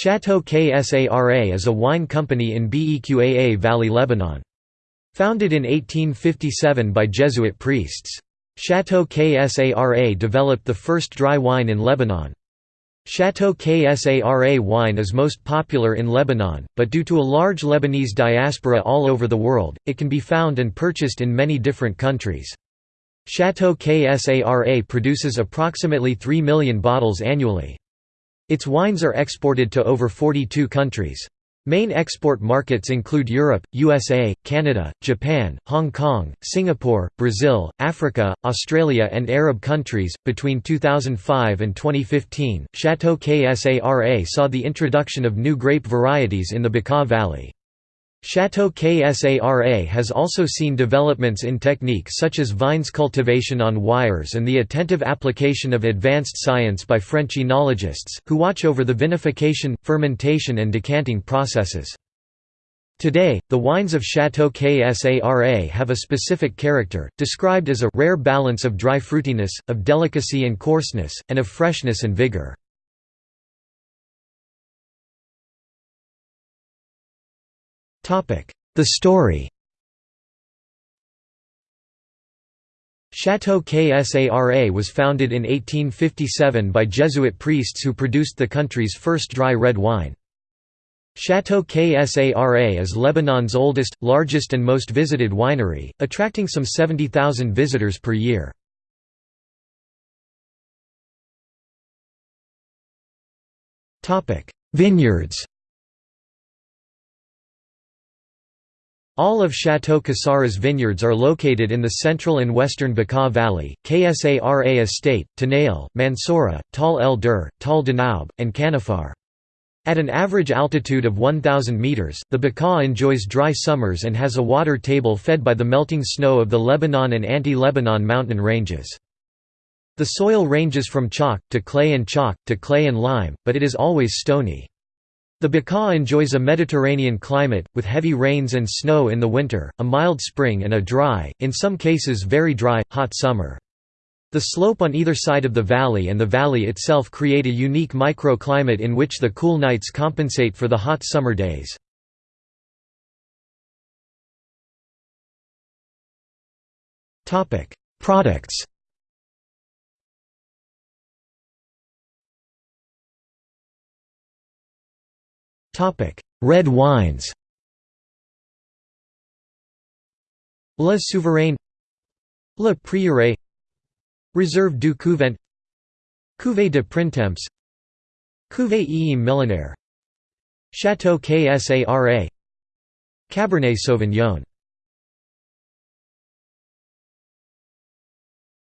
Chateau KSARA is a wine company in Beqaa Valley Lebanon. Founded in 1857 by Jesuit priests. Chateau KSARA developed the first dry wine in Lebanon. Chateau KSARA wine is most popular in Lebanon, but due to a large Lebanese diaspora all over the world, it can be found and purchased in many different countries. Chateau KSARA produces approximately 3 million bottles annually. Its wines are exported to over 42 countries. Main export markets include Europe, USA, Canada, Japan, Hong Kong, Singapore, Brazil, Africa, Australia, and Arab countries. Between 2005 and 2015, Chateau KSARA saw the introduction of new grape varieties in the Bekaa Valley. Chateau KSARA has also seen developments in technique such as vines cultivation on wires and the attentive application of advanced science by French enologists, who watch over the vinification, fermentation and decanting processes. Today, the wines of Chateau KSARA have a specific character, described as a rare balance of dry fruitiness, of delicacy and coarseness, and of freshness and vigor. The story Chateau KSARA was founded in 1857 by Jesuit priests who produced the country's first dry red wine. Chateau KSARA is Lebanon's oldest, largest and most visited winery, attracting some 70,000 visitors per year. Vineyards All of Chateau Ksara's vineyards are located in the central and western Bekaa Valley, Ksara Estate, Tanail, Mansoura, Tal el Dur, Tal Danaub, and Kanafar. At an average altitude of 1,000 metres, the Bekaa enjoys dry summers and has a water table fed by the melting snow of the Lebanon and Anti-Lebanon mountain ranges. The soil ranges from chalk, to clay and chalk, to clay and lime, but it is always stony. The Bekaa enjoys a Mediterranean climate, with heavy rains and snow in the winter, a mild spring and a dry, in some cases very dry, hot summer. The slope on either side of the valley and the valley itself create a unique microclimate in which the cool nights compensate for the hot summer days. Products Red wines. Le Souverain. Le Prieuré. Reserve du Couvent. Cuvée de Printemps. Cuvée et Millénaire Château Ksara Cabernet Sauvignon.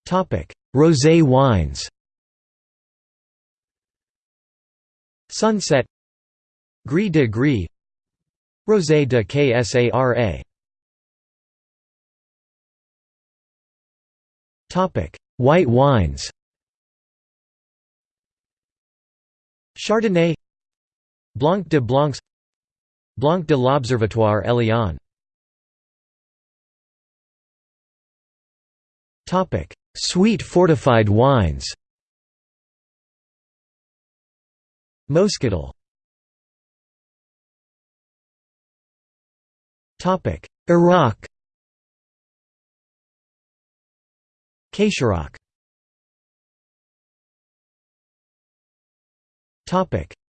Topic: Rosé wines. Sunset Gris de Gris Rosé de Ksara Topic White wines. Chardonnay Blanc de Blancs Blanc de l'Observatoire Eliane. Sweet fortified wines. Moscatel Arak Ksarak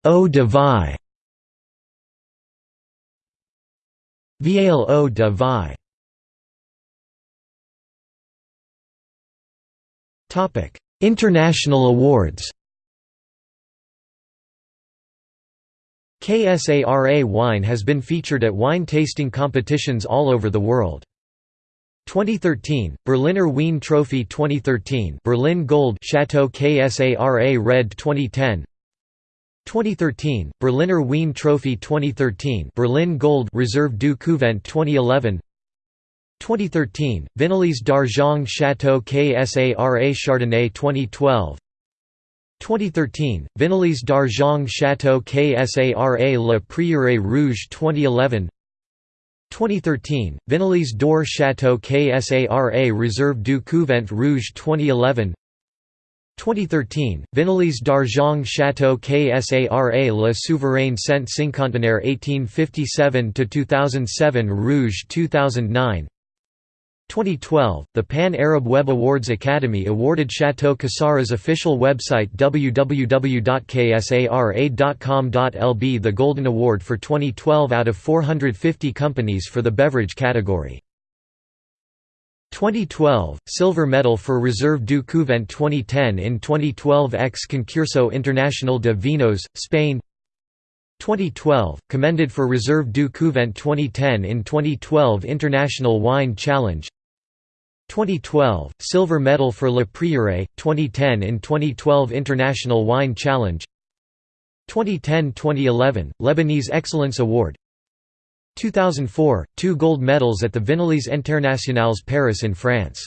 Eau de Vie Viale Eau de Vie International awards KSARA wine has been featured at wine tasting competitions all over the world. 2013 Berliner Wein Trophy 2013 Berlin Gold Chateau KSARA Red 2010 2013 Berliner Wein Trophy 2013 Berlin Gold Reserve du Couvent 2011 2013 Vinalies d'Argent Chateau KSARA Chardonnay 2012 2013, Vinalies d'Argent Château Ksara Le Prieuré Rouge 2011 2013, Vinalies d'Or Château Ksara Reserve du Couvent Rouge 2011 2013, Vinalies d'Argent Château KSARA Le Souverain Cent Cinquantenaire 1857–2007 Rouge 2009 2012, the Pan-Arab Web Awards Academy awarded Chateau Ksara's official website www.ksara.com.lb the Golden Award for 2012 out of 450 companies for the beverage category. 2012 Silver Medal for Reserve du Couvent 2010 in 2012 ex Concurso Internacional de Vinos, Spain 2012 Commended for Reserve du Couvent 2010 in 2012 International Wine Challenge 2012 Silver Medal for Le Prieuré 2010 in 2012 International Wine Challenge. 2010-2011 Lebanese Excellence Award. 2004, two gold medals at the Vinalies Internationales Paris in France